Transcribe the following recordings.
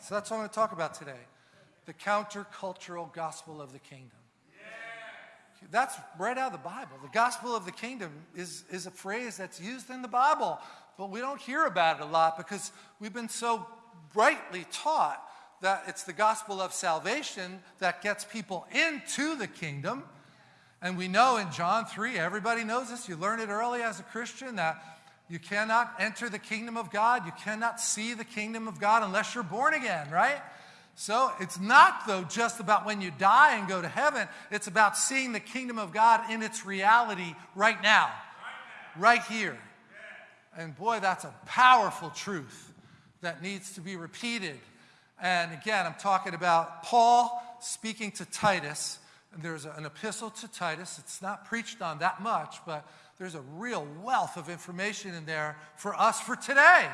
So that's what I'm going to talk about today. The countercultural gospel of the kingdom. That's right out of the Bible. The gospel of the kingdom is, is a phrase that's used in the Bible, but we don't hear about it a lot because we've been so rightly taught that it's the gospel of salvation that gets people into the kingdom. And we know in John 3, everybody knows this, you learn it early as a Christian, that you cannot enter the kingdom of God, you cannot see the kingdom of God unless you're born again, right? So it's not, though, just about when you die and go to heaven. It's about seeing the kingdom of God in its reality right now, right here. And boy, that's a powerful truth that needs to be repeated. And again, I'm talking about Paul speaking to Titus. And there's an epistle to Titus. It's not preached on that much, but there's a real wealth of information in there for us for today.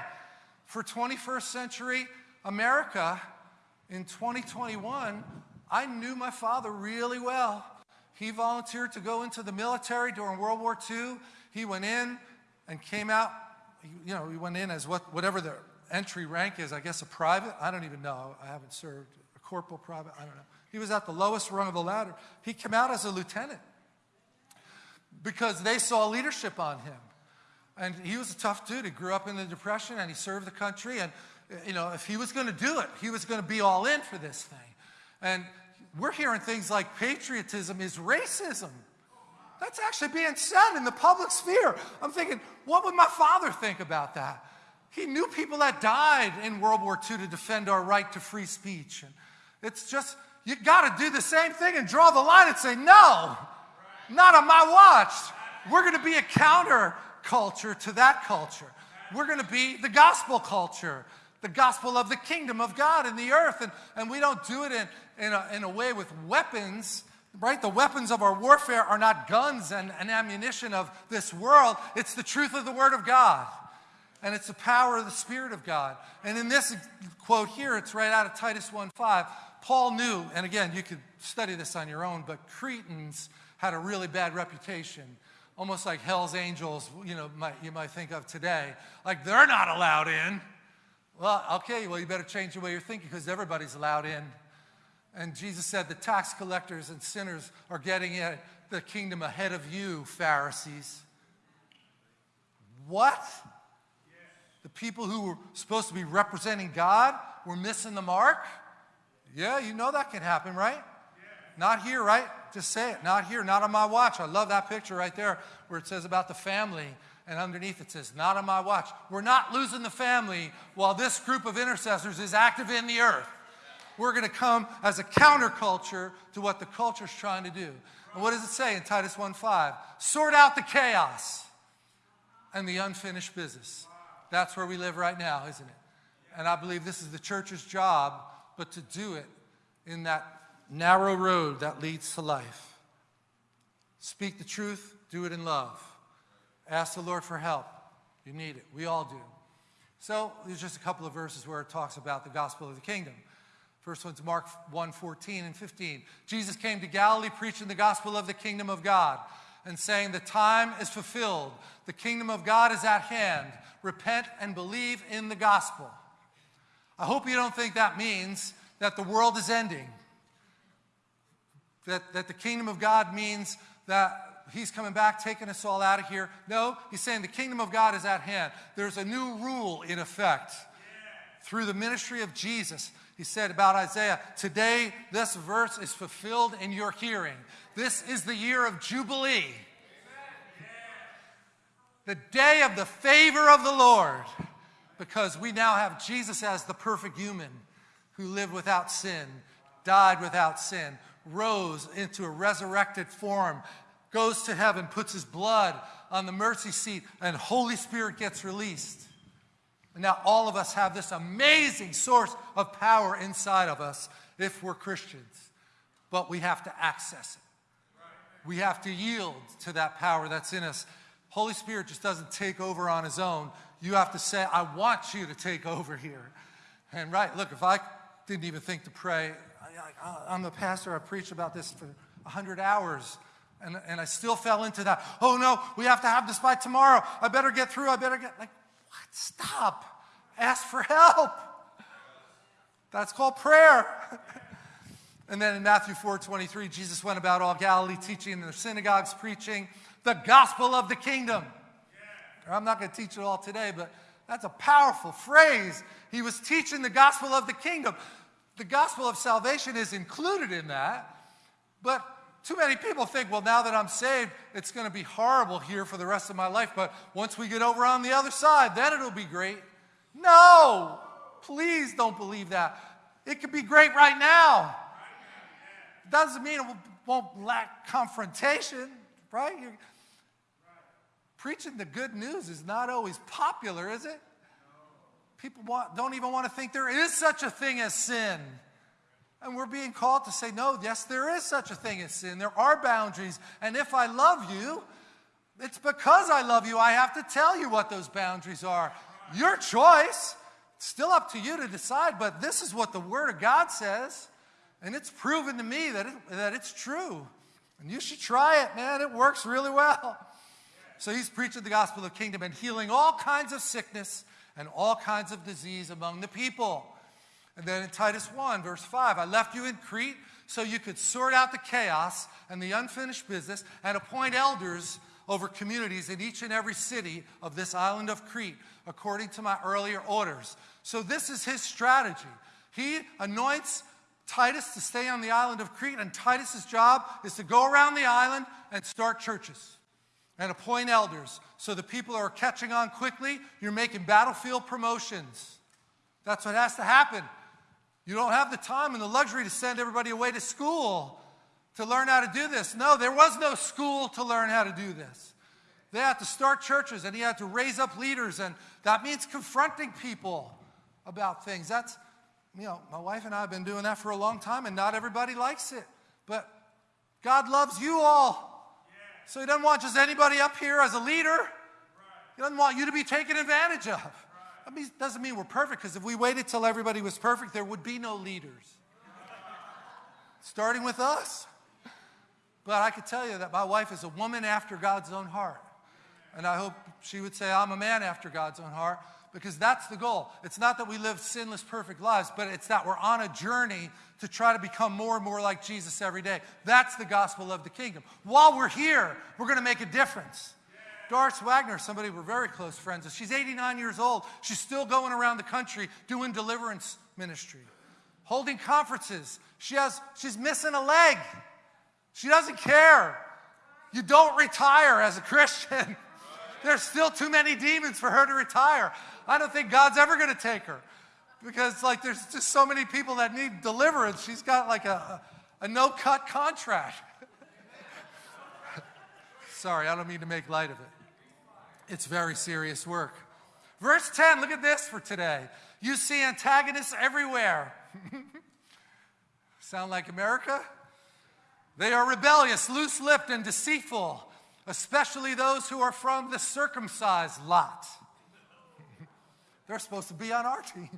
For 21st century America, in 2021, I knew my father really well. He volunteered to go into the military during World War II. He went in and came out, you know, he went in as what, whatever the entry rank is, I guess a private. I don't even know. I haven't served. A corporal private, I don't know. He was at the lowest rung of the ladder. He came out as a lieutenant because they saw leadership on him. And he was a tough dude. He grew up in the Depression and he served the country. And you know, if he was going to do it, he was going to be all in for this thing. And we're hearing things like patriotism is racism. That's actually being said in the public sphere. I'm thinking, what would my father think about that? He knew people that died in World War II to defend our right to free speech. And it's just, you got to do the same thing and draw the line and say, no, not on my watch. We're going to be a counter culture to that culture. We're going to be the gospel culture the gospel of the kingdom of God in the earth. And, and we don't do it in, in, a, in a way with weapons, right? The weapons of our warfare are not guns and, and ammunition of this world. It's the truth of the word of God. And it's the power of the Spirit of God. And in this quote here, it's right out of Titus 1 5. Paul knew, and again, you could study this on your own, but Cretans had a really bad reputation almost like Hell's Angels, you know, might, you might think of today. Like they're not allowed in. Well, okay, well, you better change the way you're thinking because everybody's allowed in. And Jesus said the tax collectors and sinners are getting in the kingdom ahead of you, Pharisees. What? The people who were supposed to be representing God were missing the mark? Yeah, you know that can happen, right? Not here, right? Just say it. Not here, not on my watch. I love that picture right there where it says about the family and underneath it says, Not on my watch. We're not losing the family while this group of intercessors is active in the earth. We're going to come as a counterculture to what the culture's trying to do. And what does it say in Titus 1:5? Sort out the chaos and the unfinished business. That's where we live right now, isn't it? And I believe this is the church's job, but to do it in that narrow road that leads to life. Speak the truth, do it in love. Ask the Lord for help. You need it. We all do. So there's just a couple of verses where it talks about the gospel of the kingdom. First one's Mark 1 14 and 15. Jesus came to Galilee preaching the gospel of the kingdom of God and saying, The time is fulfilled, the kingdom of God is at hand. Repent and believe in the gospel. I hope you don't think that means that the world is ending, that, that the kingdom of God means that he's coming back, taking us all out of here. No, he's saying the kingdom of God is at hand. There's a new rule in effect through the ministry of Jesus. He said about Isaiah, Today this verse is fulfilled in your hearing. This is the year of Jubilee, the day of the favor of the Lord, because we now have Jesus as the perfect human who lived without sin, died without sin, rose into a resurrected form goes to heaven, puts his blood on the mercy seat, and Holy Spirit gets released. And now all of us have this amazing source of power inside of us if we're Christians. But we have to access it. We have to yield to that power that's in us. Holy Spirit just doesn't take over on his own. You have to say, I want you to take over here. And right, look, if I didn't even think to pray, I, am oh, a pastor, I preached about this for 100 hours. And, and I still fell into that. Oh no, we have to have this by tomorrow. I better get through. I better get, like, what? Stop. Ask for help. That's called prayer. and then in Matthew 4 23, Jesus went about all Galilee, teaching in their synagogues, preaching the gospel of the kingdom. Yeah. I'm not going to teach it all today, but that's a powerful phrase. He was teaching the gospel of the kingdom. The gospel of salvation is included in that, but too many people think, well, now that I'm saved, it's going to be horrible here for the rest of my life, but once we get over on the other side, then it'll be great. No, please don't believe that. It could be great right now. Doesn't mean it won't lack confrontation, right? You're, preaching the good news is not always popular, is it? People want, don't even want to think there is such a thing as sin. And we're being called to say, no, yes, there is such a thing as sin. There are boundaries. And if I love you, it's because I love you. I have to tell you what those boundaries are. Your choice. It's still up to you to decide, but this is what the Word of God says. And it's proven to me that, it, that it's true. And you should try it, man. It works really well. So he's preaching the gospel of the kingdom and healing all kinds of sickness and all kinds of disease among the people. And then in Titus 1, verse 5, I left you in Crete so you could sort out the chaos and the unfinished business and appoint elders over communities in each and every city of this island of Crete, according to my earlier orders. So, this is his strategy. He anoints Titus to stay on the island of Crete, and Titus's job is to go around the island and start churches and appoint elders. So the people are catching on quickly. You're making battlefield promotions. That's what has to happen. You don't have the time and the luxury to send everybody away to school to learn how to do this. No, there was no school to learn how to do this. They had to start churches and he had to raise up leaders, and that means confronting people about things. That's, you know, my wife and I have been doing that for a long time, and not everybody likes it. But God loves you all. So He doesn't want just anybody up here as a leader. He doesn't want you to be taken advantage of. That means, doesn't mean we're perfect, because if we waited till everybody was perfect, there would be no leaders. Starting with us. But I could tell you that my wife is a woman after God's own heart. And I hope she would say, I'm a man after God's own heart, because that's the goal. It's not that we live sinless, perfect lives, but it's that we're on a journey to try to become more and more like Jesus every day. That's the gospel of the kingdom. While we're here, we're going to make a difference. Doris Wagner, somebody we're very close friends with, she's 89 years old. She's still going around the country doing deliverance ministry, holding conferences. She has, she's missing a leg. She doesn't care. You don't retire as a Christian. There's still too many demons for her to retire. I don't think God's ever going to take her because like there's just so many people that need deliverance. She's got like a, a, no-cut contract. Sorry, I don't mean to make light of it. It's very serious work. Verse 10, look at this for today. You see antagonists everywhere. Sound like America? They are rebellious, loose lipped, and deceitful, especially those who are from the circumcised lot. They're supposed to be on our team.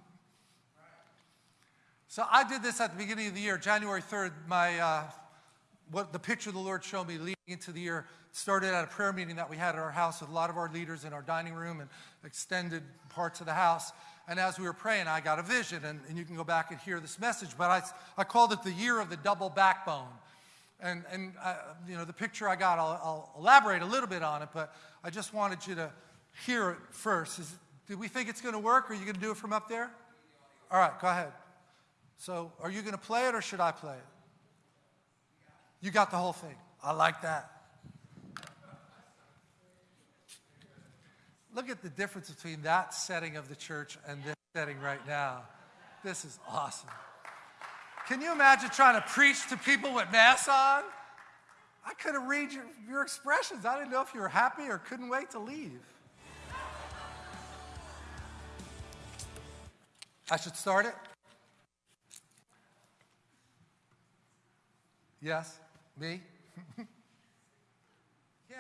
So I did this at the beginning of the year, January 3rd. My, uh, what the picture the Lord showed me leading into the year started at a prayer meeting that we had at our house with a lot of our leaders in our dining room and extended parts of the house. And as we were praying, I got a vision, and, and you can go back and hear this message, but I, I called it the year of the double backbone. And, and uh, you know, the picture I got, I'll, I'll, elaborate a little bit on it, but I just wanted you to hear it first. Is, do we think it's going to work, are you going to do it from up there? All right, go ahead. So, are you going to play it, or should I play it? You got the whole thing. I like that. Look at the difference between that setting of the church and this setting right now. This is awesome. Can you imagine trying to preach to people with masks on? I couldn't read your, your expressions. I didn't know if you were happy or couldn't wait to leave. I should start it? Yes? Me?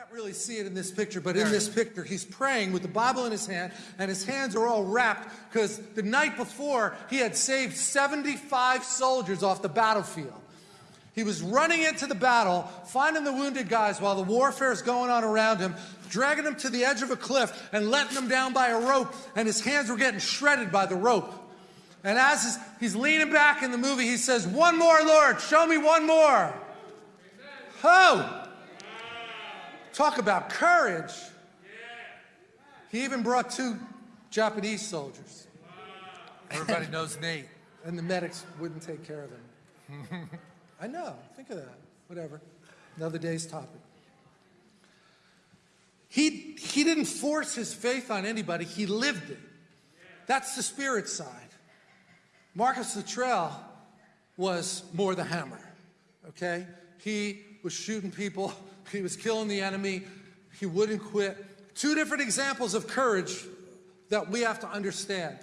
can't really see it in this picture, but in this picture, he's praying with the Bible in his hand, and his hands are all wrapped because the night before, he had saved 75 soldiers off the battlefield. He was running into the battle, finding the wounded guys while the warfare is going on around him, dragging them to the edge of a cliff and letting them down by a rope, and his hands were getting shredded by the rope. And as he's leaning back in the movie, he says, One more, Lord, show me one more. Oh! Talk about courage. He even brought two Japanese soldiers. Everybody knows Nate. And the medics wouldn't take care of him. I know. Think of that. Whatever. Another day's topic. He, he didn't force his faith on anybody, he lived it. That's the spirit side. Marcus Luttrell was more the hammer, okay? He was shooting people, he was killing the enemy, he wouldn't quit. Two different examples of courage that we have to understand.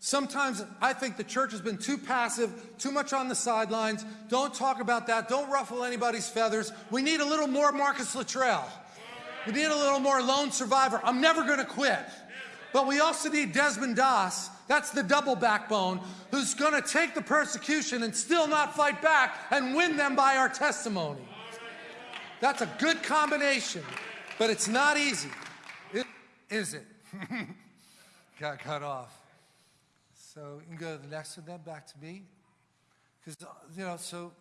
Sometimes I think the church has been too passive, too much on the sidelines. Don't talk about that. Don't ruffle anybody's feathers. We need a little more Marcus Luttrell. We need a little more lone survivor. I'm never going to quit. But we also need Desmond Doss, that's the double backbone, who's going to take the persecution and still not fight back and win them by our testimony. That's a good combination, but it's not easy. It, is it? Got cut off. So you can go to the next one then, back to me. Because, you know, so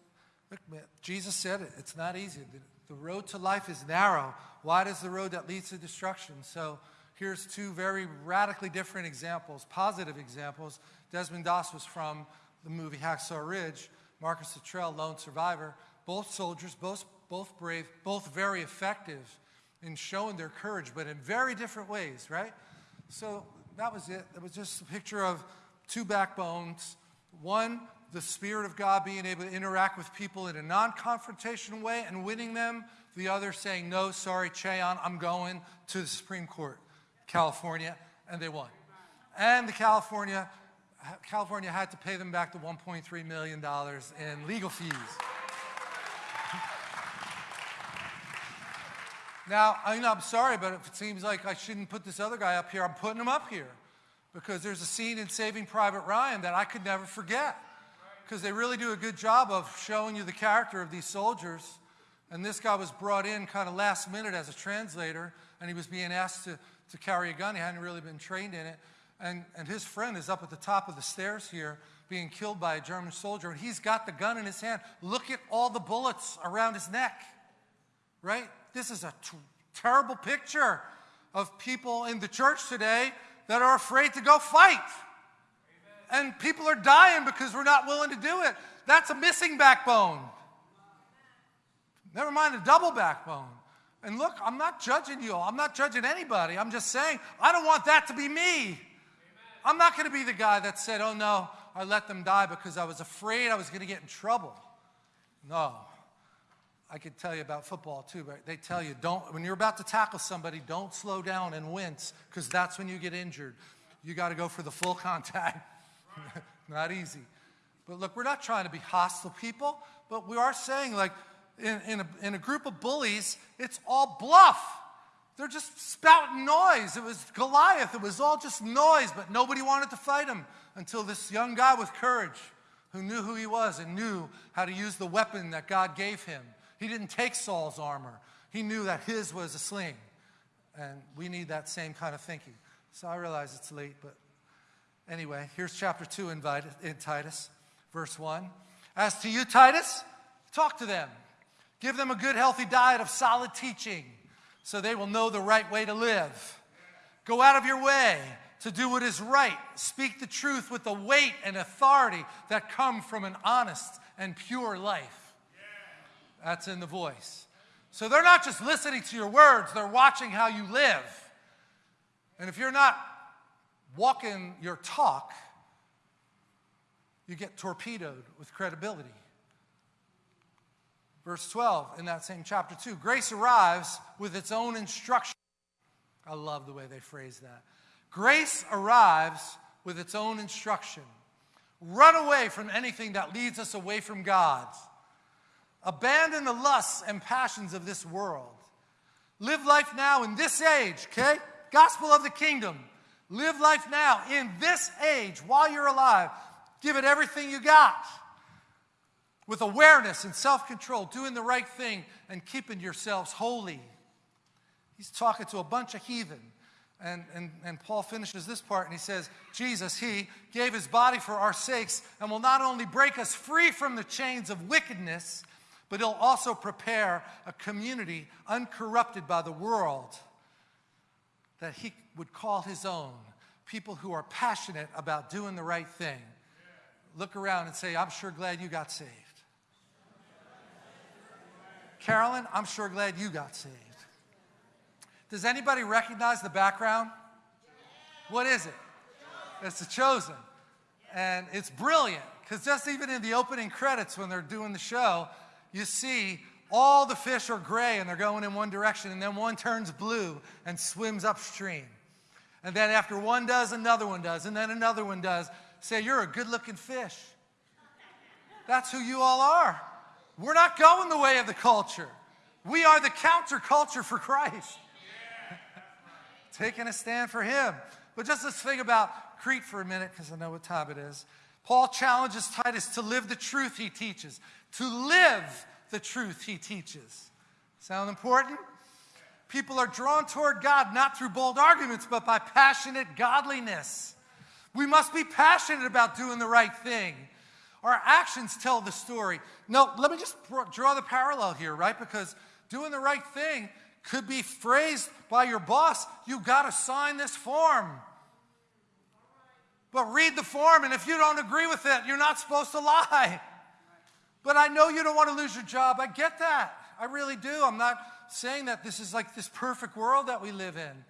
look, man, Jesus said it, it's not easy. The, the road to life is narrow. Wide is the road that leads to destruction. So here's two very radically different examples, positive examples. Desmond Doss was from the movie Hacksaw Ridge. Marcus Luttrell, lone survivor. Both soldiers, both, both brave, both very effective in showing their courage, but in very different ways, right? So that was it. It was just a picture of two backbones. One, the Spirit of God being able to interact with people in a non confrontational way and winning them. The other saying, No, sorry, Che Ahn, I'm going to the Supreme Court, California, and they won. And the California, California had to pay them back the $1.3 million in legal fees. Now, I mean, I'm sorry, but if it seems like I shouldn't put this other guy up here, I'm putting him up here because there's a scene in Saving Private Ryan that I could never forget because they really do a good job of showing you the character of these soldiers. And this guy was brought in kind of last minute as a translator, and he was being asked to, to carry a gun. He hadn't really been trained in it. And, and his friend is up at the top of the stairs here being killed by a German soldier, and he's got the gun in his hand. Look at all the bullets around his neck, right? This is a terrible picture of people in the church today that are afraid to go fight. Amen. And people are dying because we're not willing to do it. That's a missing backbone. Never mind a double backbone. And look, I'm not judging you. I'm not judging anybody. I'm just saying, I don't want that to be me. Amen. I'm not going to be the guy that said, oh no, I let them die because I was afraid I was going to get in trouble. No. I could tell you about football too, but they tell you don't, when you're about to tackle somebody, don't slow down and wince because that's when you get injured. You got to go for the full contact. not easy. But look, we're not trying to be hostile people, but we are saying, like, in, in, a, in a group of bullies, it's all bluff. They're just spouting noise. It was Goliath. It was all just noise, but nobody wanted to fight him until this young guy with courage who knew who he was and knew how to use the weapon that God gave him he didn't take Saul's armor. He knew that his was a sling. And we need that same kind of thinking. So I realize it's late, but anyway, here's chapter 2 in, Titus, verse 1. As to you, Titus, talk to them. Give them a good, healthy diet of solid teaching so they will know the right way to live. Go out of your way to do what is right. Speak the truth with the weight and authority that come from an honest and pure life. That's in the voice. So they're not just listening to your words, they're watching how you live. And if you're not walking your talk, you get torpedoed with credibility. Verse 12 in that same chapter 2 grace arrives with its own instruction. I love the way they phrase that. Grace arrives with its own instruction. Run away from anything that leads us away from God. Abandon the lusts and passions of this world. Live life now in this age, okay? Gospel of the kingdom. Live life now in this age while you're alive. Give it everything you got with awareness and self control, doing the right thing and keeping yourselves holy. He's talking to a bunch of heathen. And, and, and Paul finishes this part and he says, Jesus, he gave his body for our sakes and will not only break us free from the chains of wickedness, but he'll also prepare a community uncorrupted by the world that he would call his own. People who are passionate about doing the right thing. Look around and say, I'm sure glad you got saved. Carolyn, I'm sure glad you got saved. Does anybody recognize the background? What is it? It's the chosen. And it's brilliant because just even in the opening credits when they're doing the show, you see all the fish are gray and they're going in one direction, and then one turns blue and swims upstream. And then after one does, another one does, and then another one does. Say, you're a good looking fish. That's who you all are. We're not going the way of the culture. We are the counterculture for Christ taking a stand for him. But just let's think about Crete for a minute because I know what time it is. Paul challenges Titus to live the truth he teaches, to live the truth he teaches. Sound important? People are drawn toward God not through bold arguments, but by passionate godliness. We must be passionate about doing the right thing. Our actions tell the story. No, let me just draw the parallel here, right? Because doing the right thing could be phrased by your boss, you got to sign this form. But read the form, and if you don't agree with it, you're not supposed to lie. But I know you don't want to lose your job. I get that. I really do. I'm not saying that this is like this perfect world that we live in.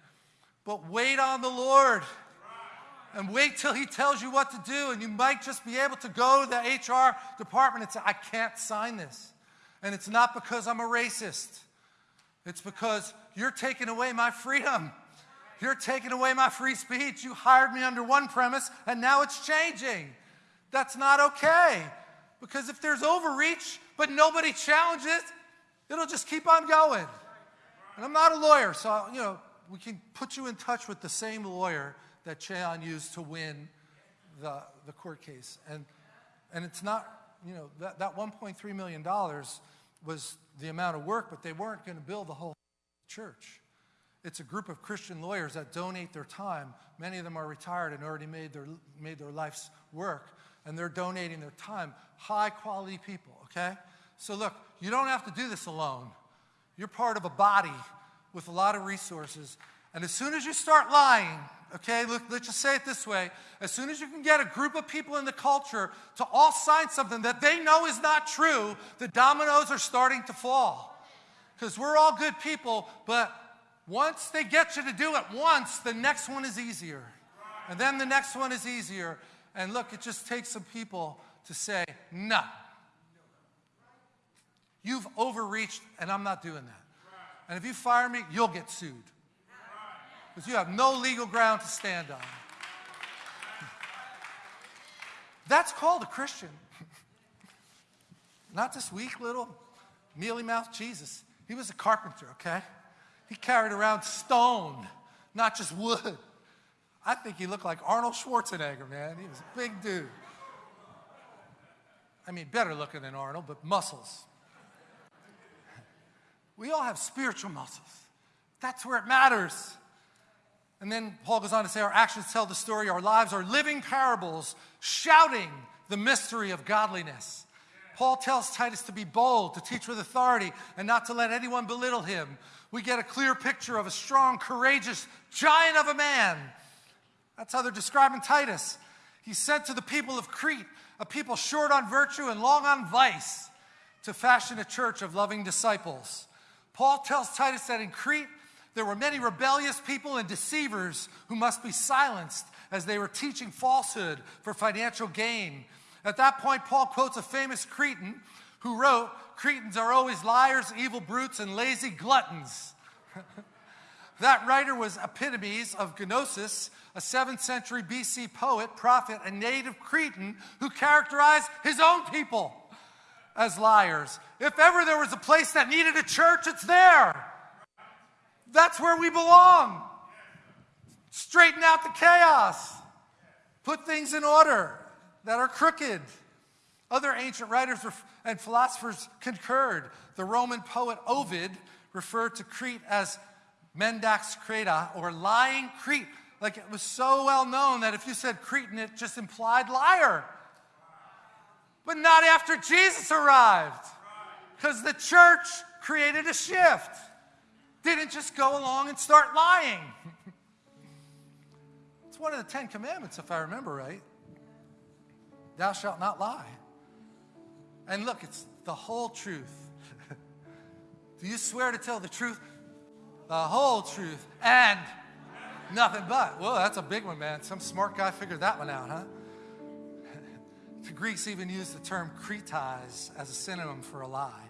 But wait on the Lord and wait till He tells you what to do. And you might just be able to go to the HR department and say, I can't sign this. And it's not because I'm a racist. It's because you're taking away my freedom. You're taking away my free speech. You hired me under one premise, and now it's changing. That's not okay. Because if there's overreach, but nobody challenges, it, it'll just keep on going. And I'm not a lawyer, so, you know, we can put you in touch with the same lawyer that Che Ahn used to win the, the court case. And, and it's not, you know, that, that $1.3 million was the amount of work, but they weren't going to build the whole church. It's a group of Christian lawyers that donate their time. Many of them are retired and already made their, made their life's work, and they're donating their time. High quality people, okay? So, look, you don't have to do this alone. You're part of a body with a lot of resources. And as soon as you start lying, okay, look, let's just say it this way as soon as you can get a group of people in the culture to all sign something that they know is not true, the dominoes are starting to fall. Because we're all good people, but once they get you to do it once, the next one is easier. And then the next one is easier. And look, it just takes some people to say, no. You've overreached, and I'm not doing that. And if you fire me, you'll get sued because you have no legal ground to stand on. That's called a Christian. Not this weak little mealy mouthed Jesus. He was a carpenter, okay? He carried around stone, not just wood. I think he looked like Arnold Schwarzenegger, man. He was a big dude. I mean, better looking than Arnold, but muscles. We all have spiritual muscles. That's where it matters. And then Paul goes on to say, Our actions tell the story. Our lives are living parables, shouting the mystery of godliness. Paul tells Titus to be bold, to teach with authority, and not to let anyone belittle him. We get a clear picture of a strong, courageous giant of a man. That's how they're describing Titus. He's sent to the people of Crete, a people short on virtue and long on vice, to fashion a church of loving disciples. Paul tells Titus that in Crete, there were many rebellious people and deceivers who must be silenced as they were teaching falsehood for financial gain. At that point, Paul quotes a famous Cretan who wrote, Cretans are always liars, evil brutes, and lazy gluttons. that writer was Epimenides of Knossos, a 7th century BC poet, prophet, and native Cretan who characterized his own people as liars. If ever there was a place that needed a church, it's there. That's where we belong. Straighten out the chaos. Put things in order that are crooked. Other ancient writers and philosophers concurred. The Roman poet Ovid referred to Crete as Mendax Creta, or lying Crete. Like it was so well known that if you said Cretan, it just implied liar. But not after Jesus arrived. Because the church created a shift. Didn't just go along and start lying. it's one of the Ten Commandments, if I remember right. Thou shalt not lie. And look, it's the whole truth. Do you swear to tell the truth? The whole truth and nothing but. Well, that's a big one, man. Some smart guy figured that one out, huh? the Greeks even used the term kritais as a synonym for a lie.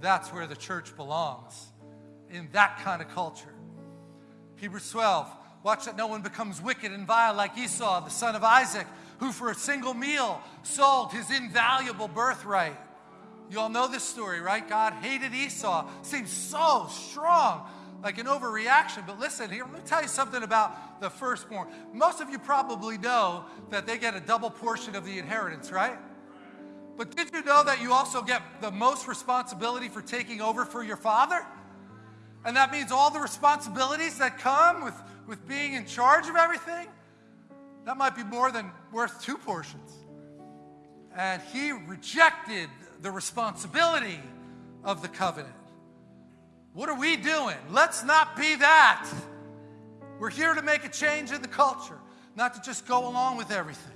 That's where the church belongs, in that kind of culture. Hebrews 12, watch that no one becomes wicked and vile like Esau, the son of Isaac, who for a single meal sold his invaluable birthright. You all know this story, right? God hated Esau. Seems so strong, like an overreaction. But listen, here, let me tell you something about the firstborn. Most of you probably know that they get a double portion of the inheritance, right? But did you know that you also get the most responsibility for taking over for your father? And that means all the responsibilities that come with, with being in charge of everything? That might be more than worth two portions. And he rejected the responsibility of the covenant. What are we doing? Let's not be that. We're here to make a change in the culture, not to just go along with everything.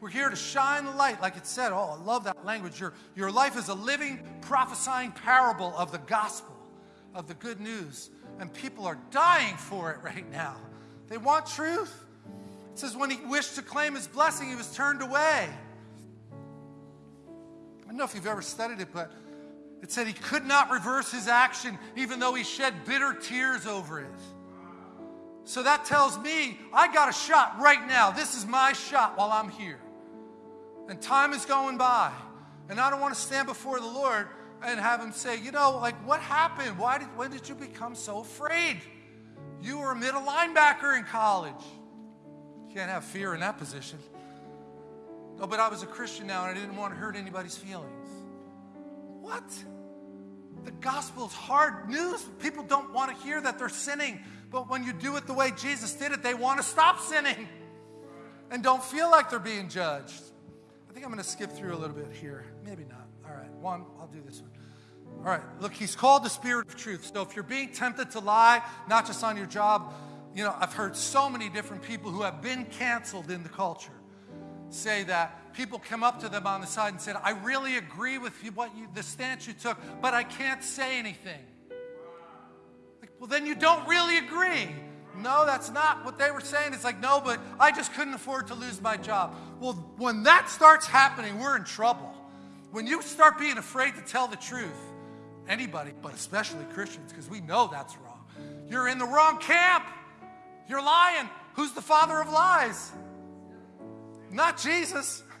We're here to shine the light, like it said. Oh, I love that language. Your, your life is a living, prophesying parable of the gospel, of the good news. And people are dying for it right now. They want truth. It says, when he wished to claim his blessing, he was turned away. I don't know if you've ever studied it, but it said he could not reverse his action even though he shed bitter tears over it. So that tells me I got a shot right now. This is my shot while I'm here. And time is going by. And I don't want to stand before the Lord and have him say, you know, like what happened? Why did when did you become so afraid? You were a middle linebacker in college. You can't have fear in that position. Oh, but I was a Christian now and I didn't want to hurt anybody's feelings. What? The gospel is hard news. People don't want to hear that they're sinning. But when you do it the way Jesus did it, they want to stop sinning and don't feel like they're being judged. I think I'm going to skip through a little bit here. Maybe not. One, I'll do this one. All right, look, he's called the spirit of truth. So if you're being tempted to lie, not just on your job, you know, I've heard so many different people who have been canceled in the culture say that people come up to them on the side and said, I really agree with you, what you, the stance you took, but I can't say anything. Like, well, then you don't really agree. No, that's not what they were saying. It's like, no, but I just couldn't afford to lose my job. Well, when that starts happening, we're in trouble. When you start being afraid to tell the truth, anybody, but especially Christians, because we know that's wrong, you're in the wrong camp. You're lying. Who's the father of lies? not Jesus.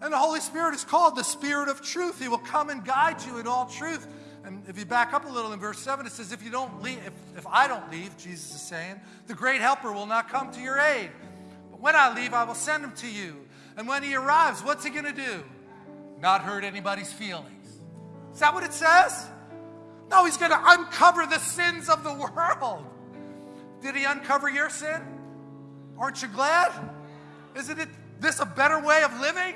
And the Holy Spirit is called the Spirit of truth. He will come and guide you in all truth. And if you back up a little in verse 7, it says, If you don't leave, if, if I don't leave, Jesus is saying, the great helper will not come to your aid. But when I leave, I will send him to you. And when he arrives, what's he going to do? Not hurt anybody's feelings. Is that what it says? No, he's going to uncover the sins of the world. Did he uncover your sin? Aren't you glad? Isn't it this a better way of living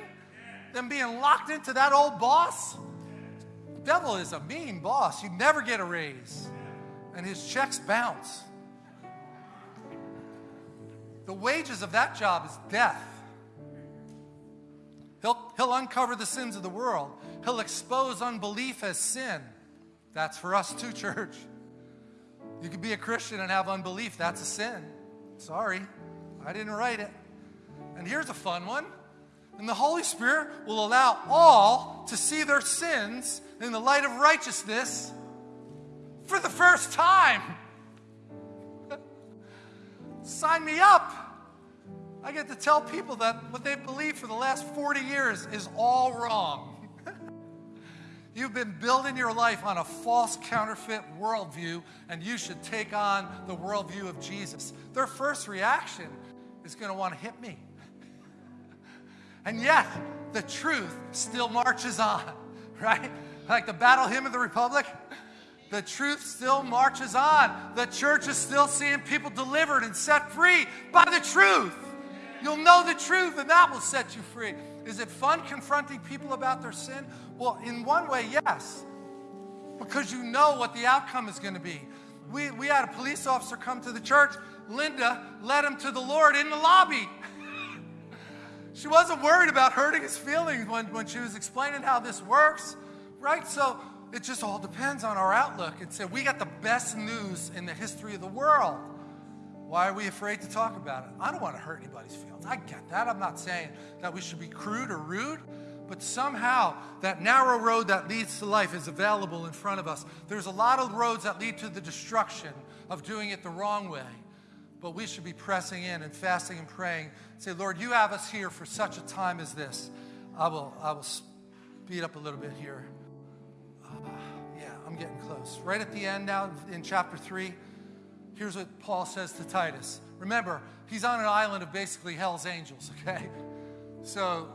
than being locked into that old boss? The devil is a mean boss. You never get a raise, and his checks bounce. The wages of that job is death. He'll, he'll uncover the sins of the world. He'll expose unbelief as sin. That's for us too, church. You could be a Christian and have unbelief. That's a sin. Sorry, I didn't write it. And here's a fun one. And the Holy Spirit will allow all to see their sins in the light of righteousness for the first time. Sign me up. I get to tell people that what they've believed for the last 40 years is all wrong. You've been building your life on a false counterfeit worldview, and you should take on the worldview of Jesus. Their first reaction is going to want to hit me. And yet, the truth still marches on, right? Like the battle hymn of the Republic. The truth still marches on. The church is still seeing people delivered and set free by the truth. You'll know the truth, and that will set you free. Is it fun confronting people about their sin? Well, in one way, yes, because you know what the outcome is going to be. We, we had a police officer come to the church. Linda led him to the Lord in the lobby. she wasn't worried about hurting his feelings when, when she was explaining how this works, right? So it just all depends on our outlook. It said, We got the best news in the history of the world. Why are we afraid to talk about it? I don't want to hurt anybody's feelings. I get that. I'm not saying that we should be crude or rude, but somehow that narrow road that leads to life is available in front of us. There's a lot of roads that lead to the destruction of doing it the wrong way, but we should be pressing in and fasting and praying. Say, Lord, you have us here for such a time as this. I will, I will speed up a little bit here. Uh, yeah, I'm getting close. Right at the end now in chapter 3. Here's what Paul says to Titus. Remember, he's on an island of basically hell's angels, okay? So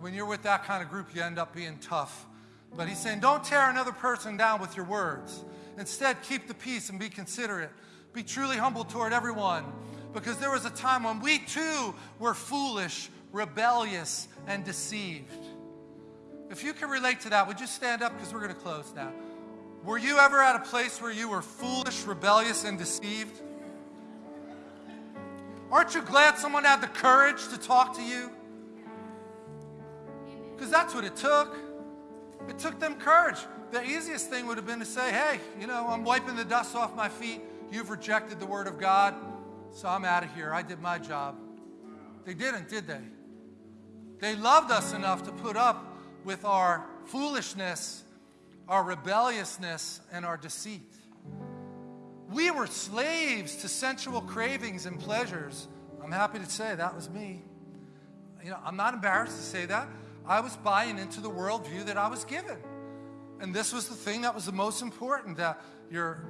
when you're with that kind of group, you end up being tough. But he's saying, don't tear another person down with your words. Instead, keep the peace and be considerate. Be truly humble toward everyone. Because there was a time when we too were foolish, rebellious, and deceived. If you can relate to that, would you stand up? Because we're going to close now. Were you ever at a place where you were foolish, rebellious, and deceived? Aren't you glad someone had the courage to talk to you? Because that's what it took. It took them courage. The easiest thing would have been to say, hey, you know, I'm wiping the dust off my feet. You've rejected the word of God, so I'm out of here. I did my job. They didn't, did they? They loved us enough to put up with our foolishness our rebelliousness, and our deceit. We were slaves to sensual cravings and pleasures. I'm happy to say that was me. You know, I'm not embarrassed to say that. I was buying into the worldview that I was given. And this was the thing that was the most important that your,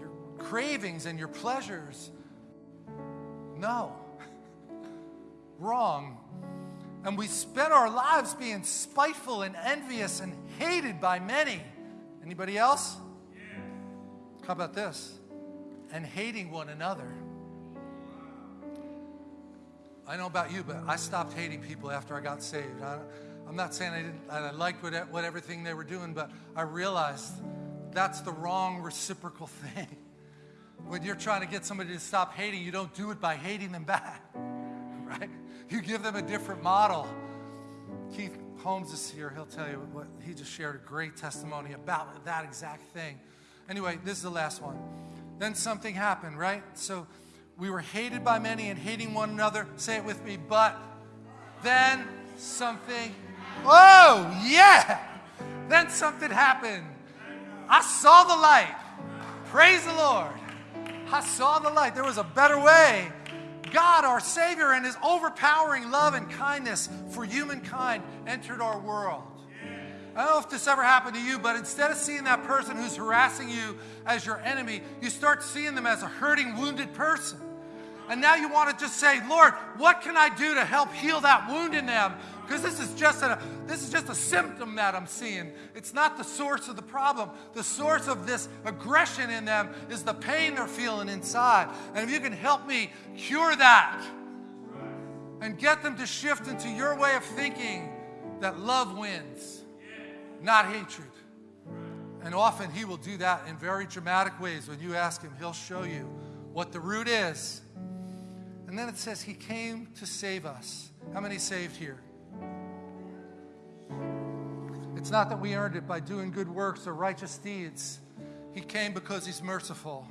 your cravings and your pleasures. No. Wrong. And we spent our lives being spiteful and envious and hated by many. Anybody else? Yeah. How about this? And hating one another. I know about you, but I stopped hating people after I got saved. I, am not saying I didn't. I liked what, what everything they were doing, but I realized that's the wrong reciprocal thing. When you're trying to get somebody to stop hating, you don't do it by hating them back, right? You give them a different model. Keith Holmes is here. He'll tell you what he just shared a great testimony about that exact thing. Anyway, this is the last one. Then something happened, right? So we were hated by many and hating one another. Say it with me. But then something, oh, yeah. Then something happened. I saw the light. Praise the Lord. I saw the light. There was a better way God, our Savior, and His overpowering love and kindness for humankind entered our world. I don't know if this ever happened to you, but instead of seeing that person who's harassing you as your enemy, you start seeing them as a hurting, wounded person. And now you want to just say, Lord, what can I do to help heal that wound in them? Because this is just a this is just a symptom that I'm seeing. It's not the source of the problem. The source of this aggression in them is the pain they're feeling inside. And if you can help me cure that and get them to shift into your way of thinking that love wins, not hatred. And often he will do that in very dramatic ways. When you ask him, he'll show you what the root is. And then it says, He came to save us. How many saved here? It's not that we earned it by doing good works or righteous deeds. He came because He's merciful.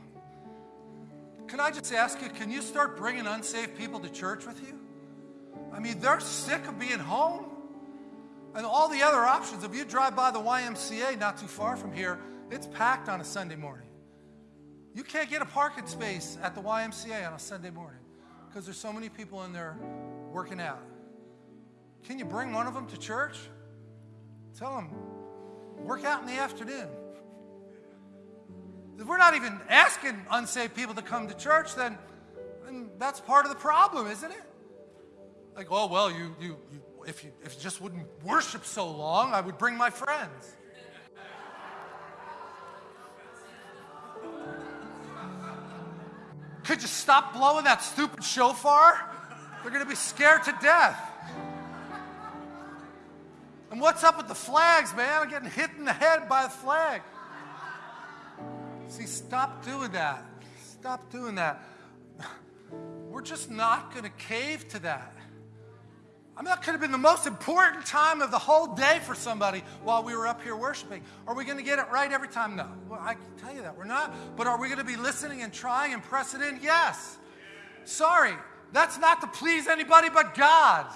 Can I just ask you, can you start bringing unsaved people to church with you? I mean, they're sick of being home. And all the other options, if you drive by the YMCA not too far from here, it's packed on a Sunday morning. You can't get a parking space at the YMCA on a Sunday morning because there's so many people in there working out. Can you bring one of them to church? Tell them, work out in the afternoon. If we're not even asking unsaved people to come to church, then, then that's part of the problem, isn't it? Like, oh, well, you, you, you, if, you, if you just wouldn't worship so long, I would bring my friends. Could you stop blowing that stupid shofar? They're going to be scared to death. And what's up with the flags, man? I'm getting hit in the head by a flag. See, stop doing that. Stop doing that. We're just not going to cave to that. I mean, that could have been the most important time of the whole day for somebody while we were up here worshiping. Are we going to get it right every time? No. Well, I can tell you that. We're not. But are we going to be listening and trying and pressing in? Yes. Sorry. That's not to please anybody but God.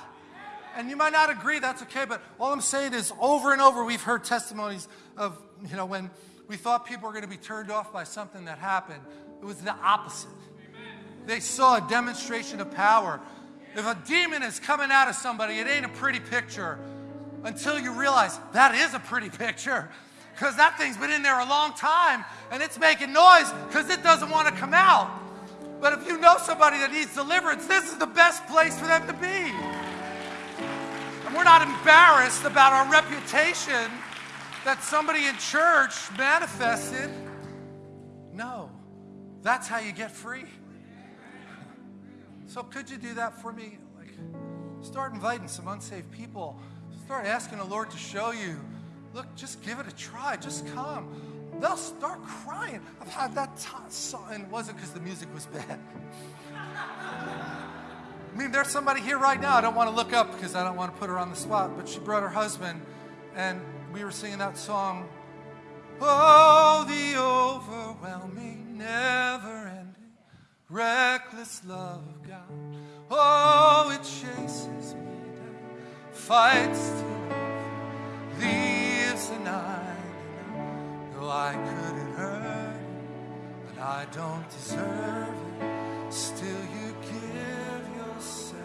And you might not agree, that's okay. But all I'm saying is over and over, we've heard testimonies of, you know, when we thought people were going to be turned off by something that happened, it was the opposite. They saw a demonstration of power. If a demon is coming out of somebody, it ain't a pretty picture until you realize that is a pretty picture because that thing's been in there a long time and it's making noise because it doesn't want to come out. But if you know somebody that needs deliverance, this is the best place for them to be. And we're not embarrassed about our reputation that somebody in church manifested. No, that's how you get free. So could you do that for me? Like, start inviting some unsaved people. Start asking the Lord to show you. Look, just give it a try. Just come. They'll start crying. I've had that time, and it wasn't because the music was bad. I mean, there's somebody here right now. I don't want to look up because I don't want to put her on the spot, but she brought her husband, and we were singing that song. Oh, the overwhelming, never reckless love of God. Oh, it chases me down, fights to live, leaves the 99. Though I couldn't hurt it, and I don't deserve it, still you give yourself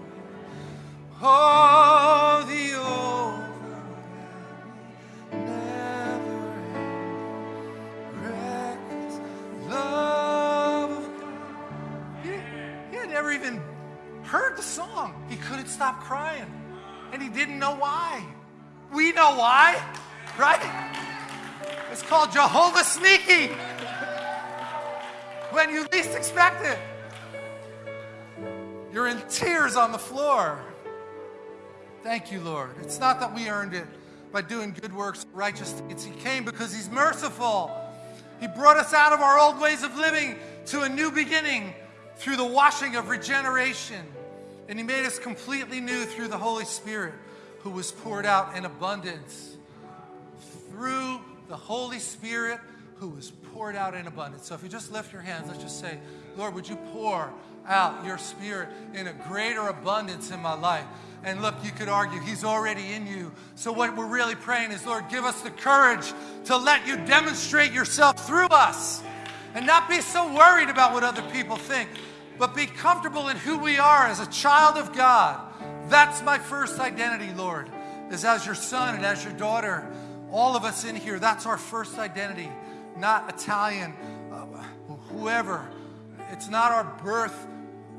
away. Oh, the heard the song. He couldn't stop crying, and he didn't know why. We know why, right? It's called Jehovah Sneaky. When you least expect it, you're in tears on the floor. Thank you, Lord. It's not that we earned it by doing good works, righteous deeds. He came because He's merciful. He brought us out of our old ways of living to a new beginning through the washing of regeneration. And He made us completely new through the Holy Spirit who was poured out in abundance. Through the Holy Spirit who was poured out in abundance. So if you just lift your hands, let's just say, Lord, would you pour out your spirit in a greater abundance in my life? And look, you could argue he's already in you. So what we're really praying is, Lord, give us the courage to let you demonstrate yourself through us and not be so worried about what other people think, but be comfortable in who we are as a child of God. That's my first identity, Lord, is as your son and as your daughter. All of us in here, that's our first identity, not Italian, uh, whoever. It's not our birth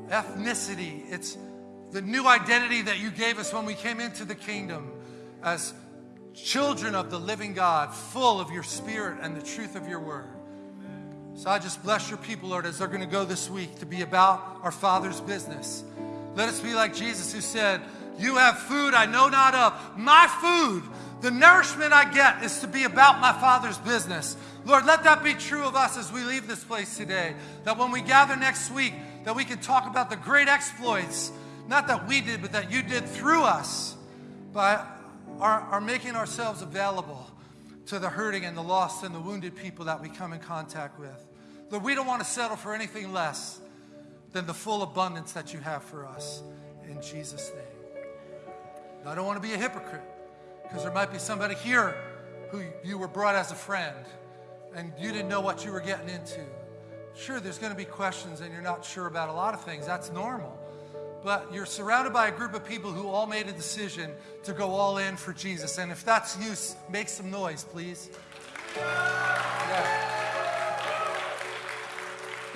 ethnicity. It's the new identity that you gave us when we came into the kingdom as children of the living God, full of your spirit and the truth of your word. So I just bless your people, Lord, as they're going to go this week to be about our Father's business. Let us be like Jesus who said, You have food I know not of. My food, the nourishment I get, is to be about my Father's business. Lord, let that be true of us as we leave this place today. That when we gather next week, that we can talk about the great exploits, not that we did, but that you did through us by our, our making ourselves available to the hurting and the lost and the wounded people that we come in contact with. Lord, we don't want to settle for anything less than the full abundance that you have for us. In Jesus' name. I don't want to be a hypocrite because there might be somebody here who you were brought as a friend and you didn't know what you were getting into. Sure, there's going to be questions and you're not sure about a lot of things. That's normal. But you're surrounded by a group of people who all made a decision to go all in for Jesus. And if that's you, make some noise, please. Yeah.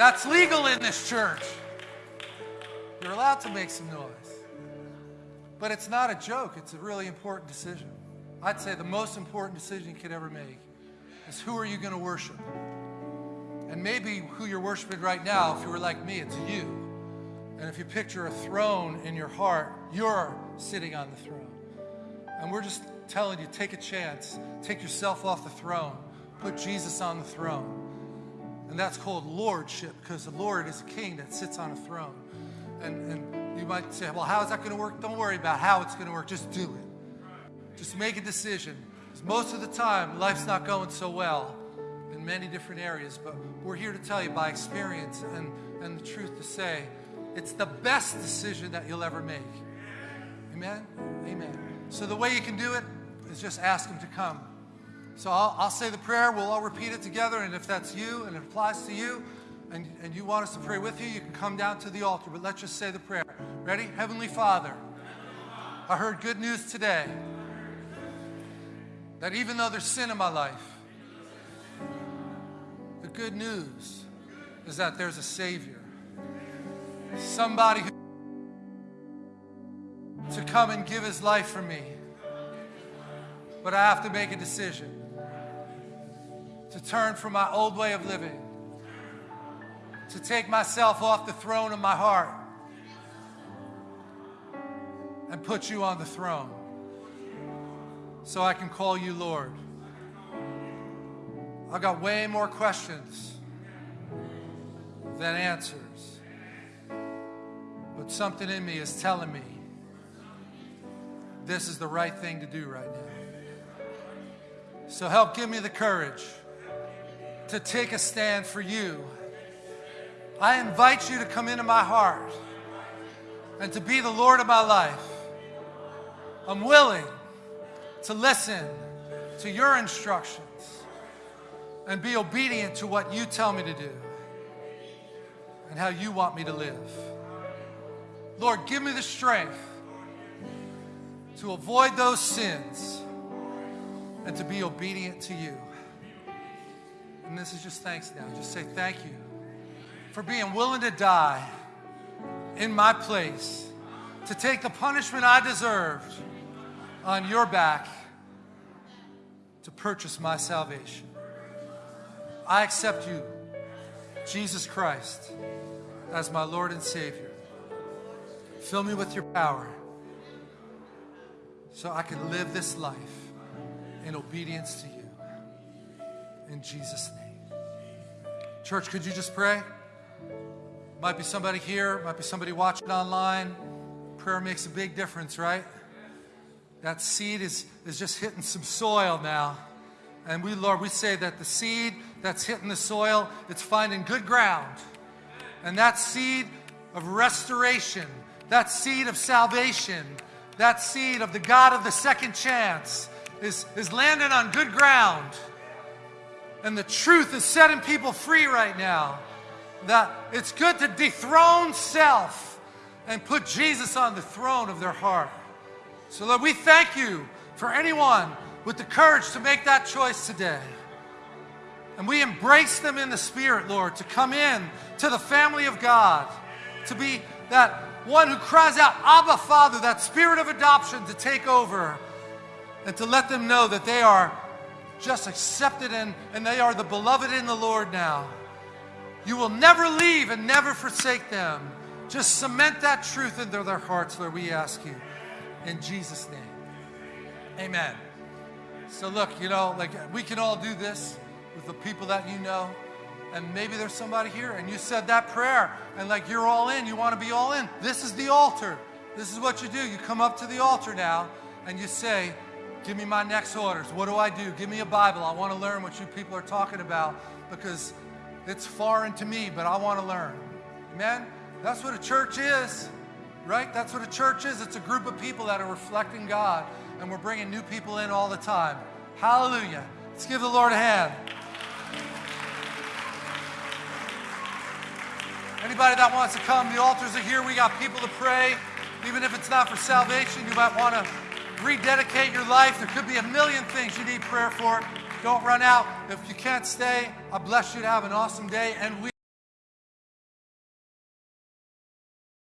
That's legal in this church. You're allowed to make some noise. But it's not a joke, it's a really important decision. I'd say the most important decision you could ever make is who are you going to worship? And maybe who you're worshiping right now, if you were like me, it's you. And if you picture a throne in your heart, you're sitting on the throne. And we're just telling you take a chance, take yourself off the throne, put Jesus on the throne. And that's called lordship because the Lord is a king that sits on a throne. And, and you might say, well, how is that going to work? Don't worry about how it's going to work. Just do it. Just make a decision. 'Cause most of the time, life's not going so well in many different areas, but we're here to tell you by experience and, and the truth to say, it's the best decision that you'll ever make. Amen? Amen. So the way you can do it is just ask Him to come. So I'll, I'll say the prayer, we'll all repeat it together, and if that's you and it applies to you, and, and you want us to pray with you, you can come down to the altar, but let's just say the prayer. Ready? Heavenly Father, I heard good news today that even though there's sin in my life, the good news is that there's a Savior. Somebody who to come and give his life for me. But I have to make a decision to turn from my old way of living, to take myself off the throne of my heart and put you on the throne so I can call you Lord. I've got way more questions than answers. But something in me is telling me this is the right thing to do right now. So help give me the courage to take a stand for you. I invite you to come into my heart and to be the Lord of my life. I'm willing to listen to your instructions and be obedient to what you tell me to do and how you want me to live. Lord, give me the strength to avoid those sins and to be obedient to you. And this is just thanks now. Just say thank you for being willing to die in my place, to take the punishment I deserved on your back to purchase my salvation. I accept you, Jesus Christ, as my Lord and Savior. Fill me with your power so I can live this life in obedience to you. In Jesus' name. Church, could you just pray? Might be somebody here, might be somebody watching online. Prayer makes a big difference, right? That seed is, is just hitting some soil now. And we, Lord, we say that the seed that's hitting the soil, it's finding good ground. And that seed of restoration, that seed of salvation, that seed of the God of the second chance is, is landing on good ground. And the truth is setting people free right now. That it's good to dethrone self and put Jesus on the throne of their heart. So, Lord, we thank you for anyone with the courage to make that choice today. And we embrace them in the Spirit, Lord, to come in to the family of God, to be that one who cries out, Abba, Father, that spirit of adoption to take over and to let them know that they are just accepted and, and they are the beloved in the Lord now. You will never leave and never forsake them. Just cement that truth into their hearts, Lord, we ask you. In Jesus' name. Amen. So, look, you know, like we can all do this with the people that you know. And maybe there's somebody here and you said that prayer and like you're all in, you want to be all in. This is the altar. This is what you do. You come up to the altar now and you say, Give me my next orders. What do I do? Give me a Bible. I want to learn what you people are talking about because it's foreign to me, but I want to learn. Amen? That's what a church is, right? That's what a church is. It's a group of people that are reflecting God, and we're bringing new people in all the time. Hallelujah. Let's give the Lord a hand. Anybody that wants to come, the altars are here. We got people to pray. Even if it's not for salvation, you might want to rededicate your life. There could be a million things you need prayer for. Don't run out. If you can't stay, I bless you to have an awesome day. And we